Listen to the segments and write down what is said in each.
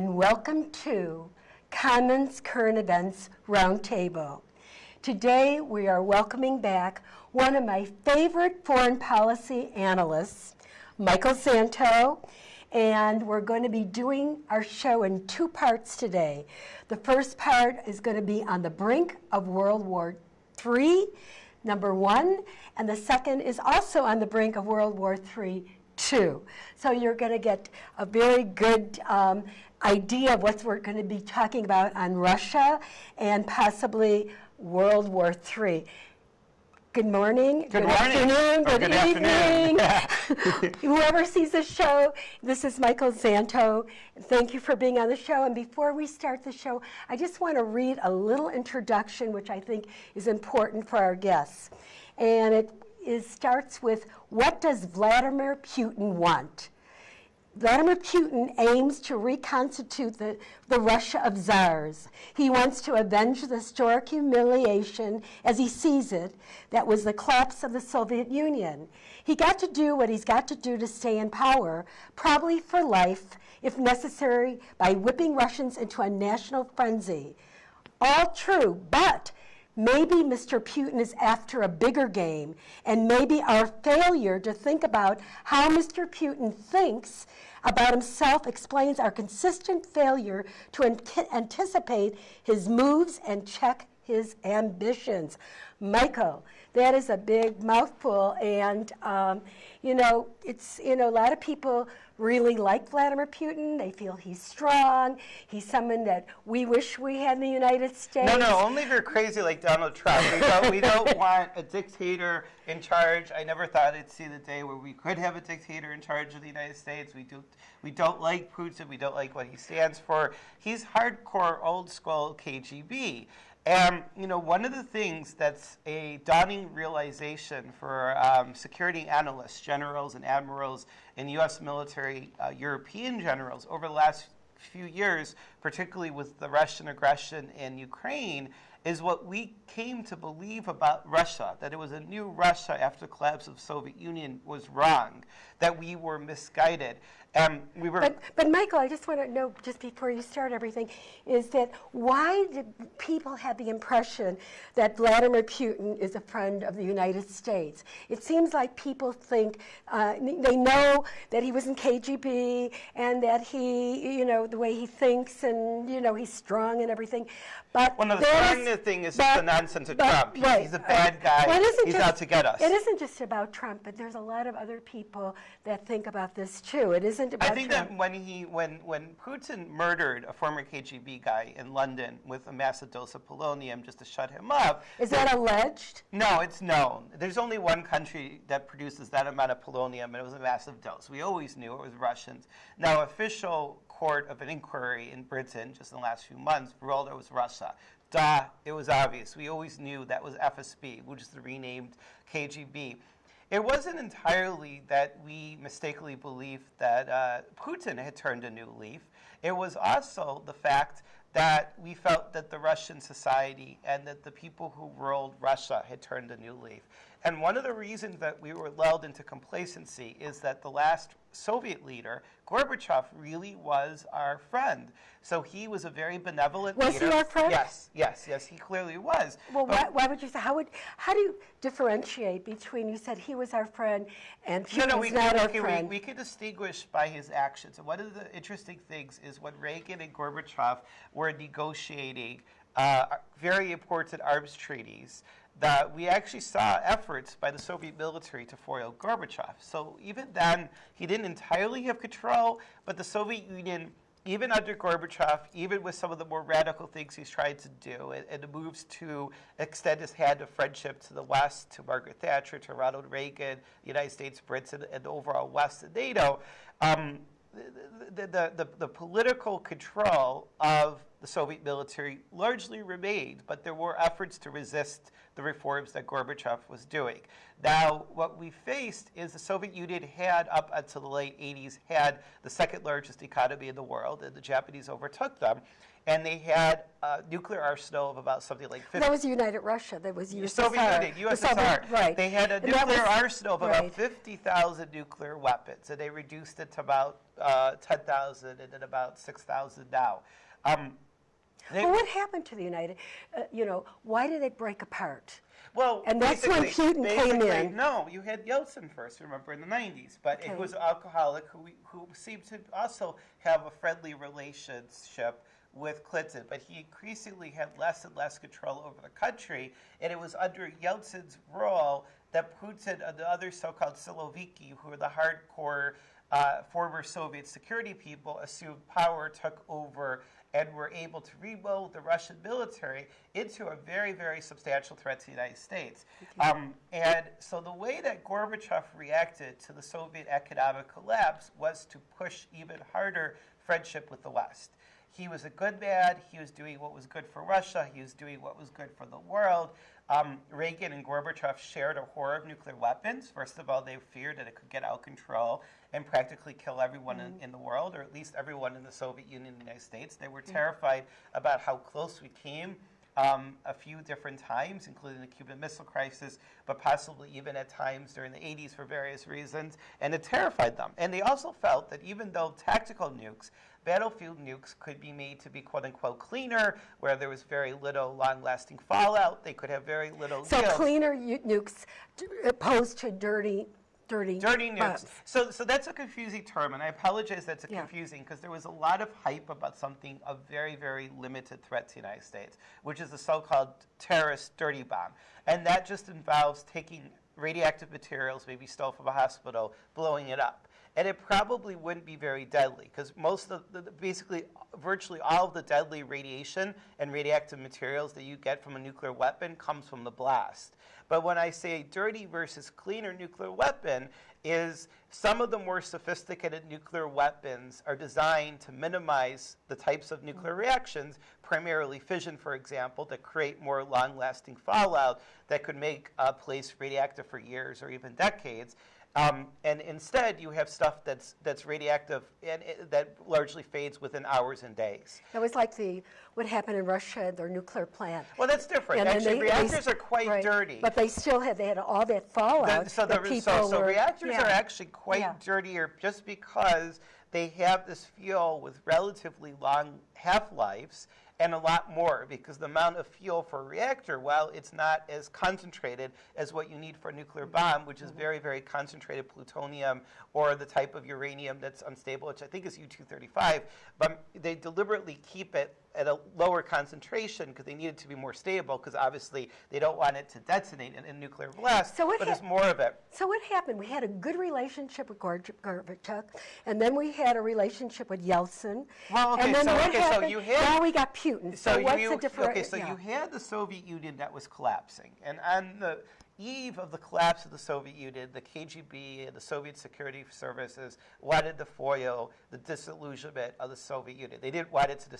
and welcome to Commons Current Events Roundtable. Today we are welcoming back one of my favorite foreign policy analysts, Michael Santo, and we're going to be doing our show in two parts today. The first part is going to be on the brink of World War III, number one, and the second is also on the brink of World War III, two. So you're going to get a very good um, idea of what we're going to be talking about on Russia and possibly World War III. Good morning. Good, good morning. afternoon. Good, good evening. Afternoon. Whoever sees the show, this is Michael Zanto. Thank you for being on the show. And before we start the show, I just want to read a little introduction, which I think is important for our guests. And it is, starts with, what does Vladimir Putin want? Vladimir Putin aims to reconstitute the, the Russia of czars. He wants to avenge the historic humiliation, as he sees it, that was the collapse of the Soviet Union. He got to do what he's got to do to stay in power, probably for life, if necessary, by whipping Russians into a national frenzy. All true, but Maybe Mr. Putin is after a bigger game, and maybe our failure to think about how Mr. Putin thinks about himself explains our consistent failure to an anticipate his moves and check his ambitions. Michael, that is a big mouthful, and um, you know, it's you know, a lot of people really like Vladimir Putin. They feel he's strong. He's someone that we wish we had in the United States. No, no, only if you're crazy like Donald Trump. We don't, we don't want a dictator in charge. I never thought I'd see the day where we could have a dictator in charge of the United States. We do, we don't like Putin. We don't like what he stands for. He's hardcore, old school KGB. And you know, one of the things that's a dawning realization for um, security analysts, generals and admirals, and U.S. military uh, European generals over the last few years, particularly with the Russian aggression in Ukraine, is what we came to believe about Russia, that it was a new Russia after the collapse of the Soviet Union was wrong, that we were misguided. Um, we were but, but Michael, I just want to know, just before you start everything, is that why did people have the impression that Vladimir Putin is a friend of the United States? It seems like people think, uh, they know that he was in KGB and that he, you know, the way he thinks and, you know, he's strong and everything. But well, no, the strongness thing is but, the nonsense of but, Trump. Right, he's a bad guy. Well, he's just, out to get us. It isn't just about Trump, but there's a lot of other people that think about this too. It isn't about Trump. I think Trump. that when he when when Putin murdered a former KGB guy in London with a massive dose of polonium just to shut him up. Is that alleged? No, it's known. There's only one country that produces that amount of polonium, and it was a massive dose. We always knew it was Russians. Now, official court of an inquiry in Britain just in the last few months ruled it was Russia. Duh, it was obvious. We always knew that was FSB, which is the renamed KGB. It wasn't entirely that we mistakenly believed that uh, Putin had turned a new leaf. It was also the fact that we felt that the Russian society and that the people who ruled Russia had turned a new leaf. And one of the reasons that we were lulled into complacency is that the last Soviet leader, Gorbachev, really was our friend. So he was a very benevolent was leader. Was he our friend? Yes, yes, yes, he clearly was. Well, why, why, would you say, how would, how do you differentiate between, you said he was our friend and he no, no, was we not could, our we, friend? We, we could distinguish by his actions. And one of the interesting things is when Reagan and Gorbachev were negotiating uh, very important arms treaties, that we actually saw efforts by the Soviet military to foil Gorbachev. So even then, he didn't entirely have control, but the Soviet Union, even under Gorbachev, even with some of the more radical things he's tried to do, and, and moves to extend his hand of friendship to the West, to Margaret Thatcher, to Ronald Reagan, the United States, Britain, and the overall West and NATO, um, the, the, the, the, political control of the Soviet military largely remained, but there were efforts to resist the reforms that Gorbachev was doing. Now, what we faced is the Soviet Union had, up until the late 80s, had the second largest economy in the world, and the Japanese overtook them. and they had a nuclear arsenal of about something like 50. That was United Russia, that was The USSR. Soviet Union, The Soviet- USSR. Right. They had a nuclear was- arsenal of about 50,000 nuclear weapons, and they reduced it to about uh, 10,000 and then about 6,000 now. Um, they- Well, what happened to the United, uh, you know, why did it break apart? Well, And that's when Putin came in. No, you had Yeltsin first, remember, in the 90s. But Okay. it was an alcoholic who, who seemed to also have a friendly relationship with Clinton. But he increasingly had less and less control over the country. And it was under Yeltsin's rule that Putin and the other so called Siloviki, who were the hardcore uh, former Soviet security people, assumed power, took over, and were able to rebuild the Russian military into a very, very substantial threat to the United States. Um, and so the way that Gorbachev reacted to the Soviet economic collapse was to push even harder friendship with the West. He was a good man. He was doing what was good for Russia. He was doing what was good for the world. Um, Reagan and Gorbachev shared a horror of nuclear weapons. First of all, they feared that it could get out of control and practically kill everyone in, in the world, or at least everyone in the Soviet Union and the United States. They were terrified about how close we came um, a few different times, including the Cuban Missile Crisis, but possibly even at times during the 80s for various reasons, and it terrified them. And they also felt that even though tactical nukes, battlefield nukes could be made to be quote unquote cleaner, where there was very little long lasting fallout, they could have very little So yield. cleaner nukes opposed to dirty, dirty. Dirty nukes. bombs. So, so that's a confusing term, and I apologize that's a Yeah. confusing because there was a lot of hype about something of very, very limited threat to the United States, which is the so-called terrorist dirty bomb, and that just involves taking radioactive materials, maybe stole from a hospital, blowing it up. And it probably wouldn't be very deadly because most of the, basically, virtually all of the deadly radiation and radioactive materials that you get from a nuclear weapon comes from the blast. But when I say dirty versus cleaner nuclear weapon, is some of the more sophisticated nuclear weapons are designed to minimize the types of nuclear reactions, primarily fission, for example, that create more long lasting fallout that could make a place radioactive for years or even decades. Um, and instead, you have stuff that's, that's radioactive and it, that largely fades within hours and days. That was like the, what happened in Russia, their nuclear plant. Well, that's different. And Actually, they- they reactors s- are quite right. dirty. But they still had, they had all that fallout. The- so, the, so, so were- reactors yeah. are actually quite Yeah. dirtier just because they have this fuel with relatively long half lives and a lot more because the amount of fuel for a reactor, while it's not as concentrated as what you need for a nuclear bomb, which Mm-hmm. is very, very concentrated plutonium or the type of uranium that's unstable, which I think is U-235, but they deliberately keep it at a lower concentration because they need it to be more stable because obviously they don't want it to detonate in a nuclear blast, So what but there's more of it. So what happened? We had a good relationship with Gorbachev, and then we had a relationship with Yeltsin. Well, okay, and then so- what okay, so you had- now we got Putin. So, what's you, the difference? Okay, so you had the Soviet Union that was collapsing, and on the eve of the collapse of the Soviet Union, the KGB and the Soviet security services wanted to foil the disillusionment of the Soviet Union. They didn't want it to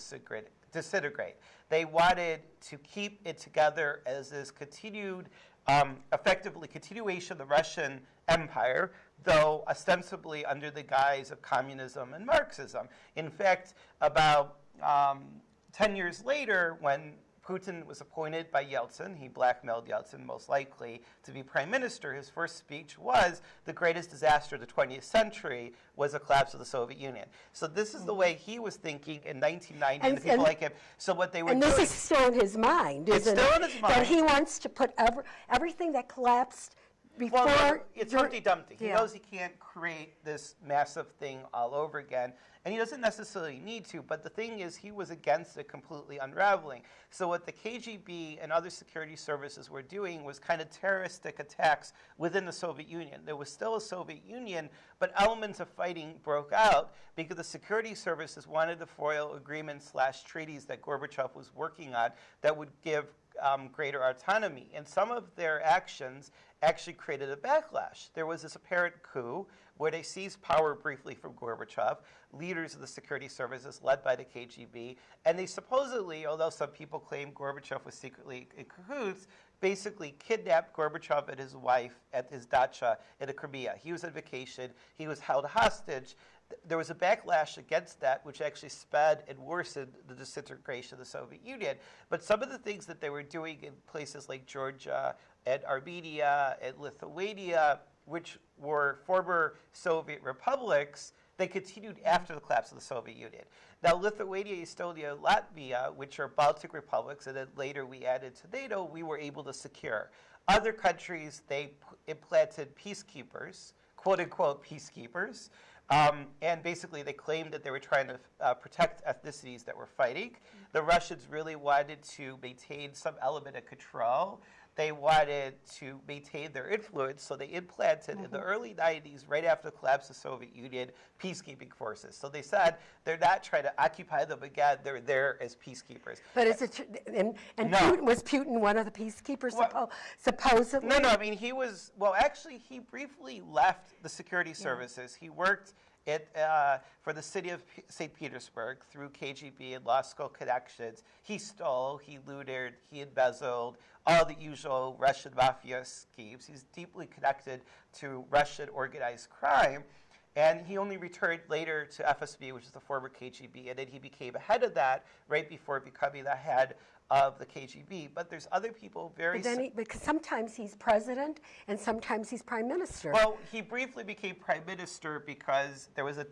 disintegrate. They wanted to keep it together as this continued, um, effectively continuation of the Russian Empire, though ostensibly under the guise of communism and Marxism. In fact, about um, 10 years later, when Putin was appointed by Yeltsin, he blackmailed Yeltsin most likely to be prime minister. His first speech was the greatest disaster of the 20th century was the collapse of the Soviet Union. So this is the way he was thinking in 1990, and, And- people and- like him. So what they were And doing. this is still in his mind, It's isn't still it? in his That he wants to put every, everything that collapsed before. Well, it's Humpty Dumpty. He Yeah. knows he can't create this massive thing all over again, and he doesn't necessarily need to. But the thing is, he was against it completely unraveling. So what the KGB and other security services were doing was kind of terroristic attacks within the Soviet Union. There was still a Soviet Union, but elements of fighting broke out because the security services wanted to foil agreements slash treaties that Gorbachev was working on that would give um, greater autonomy. And some of their actions actually created a backlash. There was this apparent coup where they seized power briefly from Gorbachev, leaders of the security services led by the KGB, and they supposedly, although some people claim Gorbachev was secretly in cahoots, basically kidnapped Gorbachev and his wife at his dacha in the Crimea. He was on vacation, he was held hostage. Th- there was a backlash against that, which actually sped and worsened the disintegration of the Soviet Union. But some of the things that they were doing in places like Georgia and Armenia and Lithuania, which were former Soviet republics, they continued after the collapse of the Soviet Union. Now, Lithuania, Estonia, Latvia, which are Baltic republics, and then later we added to NATO, we were able to secure. Other countries, they implanted peacekeepers, quote unquote peacekeepers, um, and basically they claimed that they were trying to uh, protect ethnicities that were fighting. The Russians really wanted to maintain some element of control. They wanted to maintain their influence, so they implanted in the mm-hmm. early 90s, right after the collapse of the Soviet Union, peacekeeping forces. So they said they're not trying to occupy them again, they're there as peacekeepers. But is it, and, and No. Putin, was Putin one of the peacekeepers Well- suppo- supposedly? No, no, I mean, he was, well, actually, he briefly left the security services. He worked at, uh, for the city of P- St. Petersburg through KGB and law school connections. He stole, he looted, he embezzled, all the usual Russian mafia schemes. He's deeply connected to Russian organized crime. And he only returned later to FSB, which is the former KGB, and then he became a head of that right before becoming the head of the KGB. But there's other people very But then he, because sometimes he's president and sometimes he's prime minister. Well, he briefly became prime minister because there was a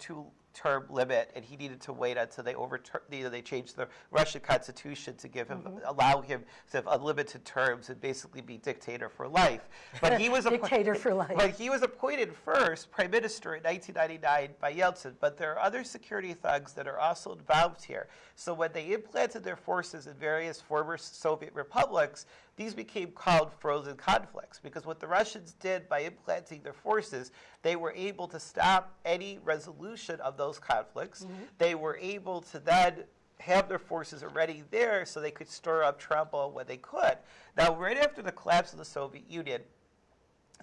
two-term limit, and he needed to wait until they overturned. You know, they changed the Russian constitution to give him, Mm-hmm. allow him to have unlimited terms and basically be dictator for life. But he was Dictator for life. But he was appointed first prime minister in 1999 by Yeltsin. But there are other security thugs that are also involved here. So when they implanted their forces in various former Soviet republics, these became called frozen conflicts because what the Russians did by implanting their forces, they were able to stop any resolution of those conflicts. Mm-hmm. They were able to then have their forces already there so they could stir up trouble when they could. Now, right after the collapse of the Soviet Union,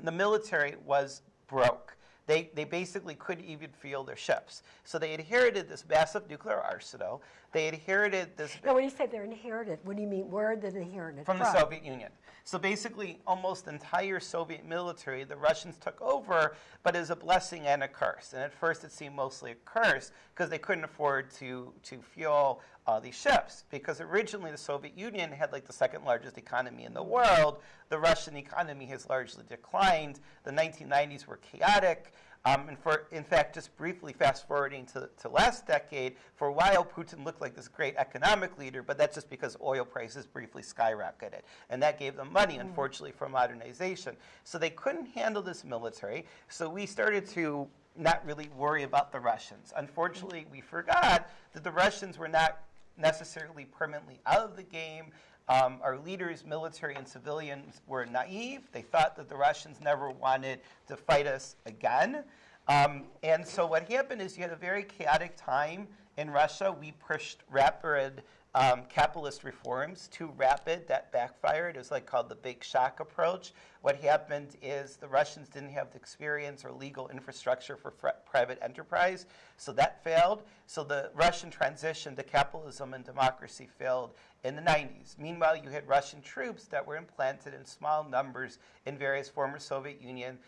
the military was broke. They, they basically couldn't even field their ships. So they inherited this massive nuclear arsenal. They inherited this Now, when you say they're inherited, what do you mean? Where did they inherit it from the Soviet Union. So basically, almost the entire Soviet military, the Russians took over, but as a blessing and a curse. And at first, it seemed mostly a curse because they couldn't afford to, to fuel uh, these ships. Because originally, the Soviet Union had like the second largest economy in the world. The Russian economy has largely declined. The 1990s were chaotic. Um, and for, in fact, just briefly fast forwarding to, to last decade, for a while Putin looked like this great economic leader, but that's just because oil prices briefly skyrocketed. And that gave them money, unfortunately, for modernization. So they couldn't handle this military, so we started to not really worry about the Russians. Unfortunately, we forgot that the Russians were not necessarily permanently out of the game. Um, our leaders, military and civilians, were naive. They thought that the Russians never wanted to fight us again. Um, and so what happened is you had a very chaotic time in Russia. We pushed rapid um, capitalist reforms, too rapid, that backfired. It was like called the big shock approach. What happened is the Russians didn't have the experience or legal infrastructure for private enterprise, so that failed. So the Russian transition to capitalism and democracy failed in the 90s. Meanwhile, you had Russian troops that were implanted in small numbers in various former Soviet Union,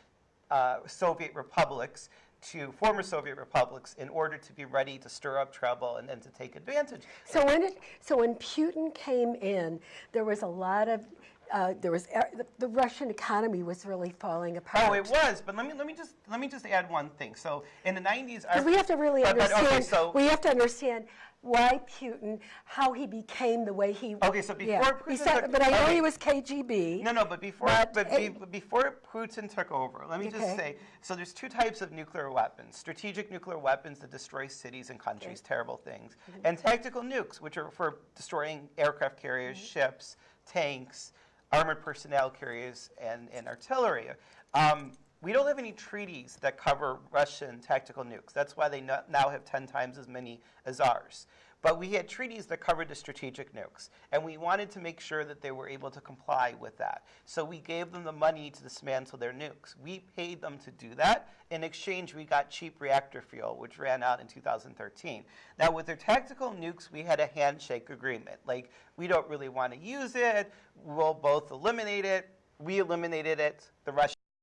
uh, Soviet republics to former Soviet republics in order to be ready to stir up trouble and then to take advantage. So when it, so when Putin came in, there was a lot of, uh, there was er, the, the Russian economy was really falling apart. Oh, it was, but let me let me just let me just add one thing. So in the 90s, our- Because we have to really but- but, understand. okay, so we have to understand why Putin, how he became the way he. Okay, so yeah. before He Putin said- took- but I know okay. he was KGB. No, no, but before, But, but, be, before Putin took over, let me just say, so there's two types of nuclear weapons: strategic nuclear weapons that destroy cities and countries, terrible things, Mm-hmm. and tactical nukes, which are for destroying aircraft carriers, ships, tanks, armored personnel carriers, and, and artillery. Um, we don't have any treaties that cover Russian tactical nukes. That's why they no- now have 10 times as many as ours. But we had treaties that covered the strategic nukes, and we wanted to make sure that they were able to comply with that. So we gave them the money to dismantle their nukes. We paid them to do that. In exchange, we got cheap reactor fuel, which ran out in 2013. Now, with their tactical nukes, we had a handshake agreement. Like, we don't really want to use it. We'll both eliminate it. We eliminated it. The Russians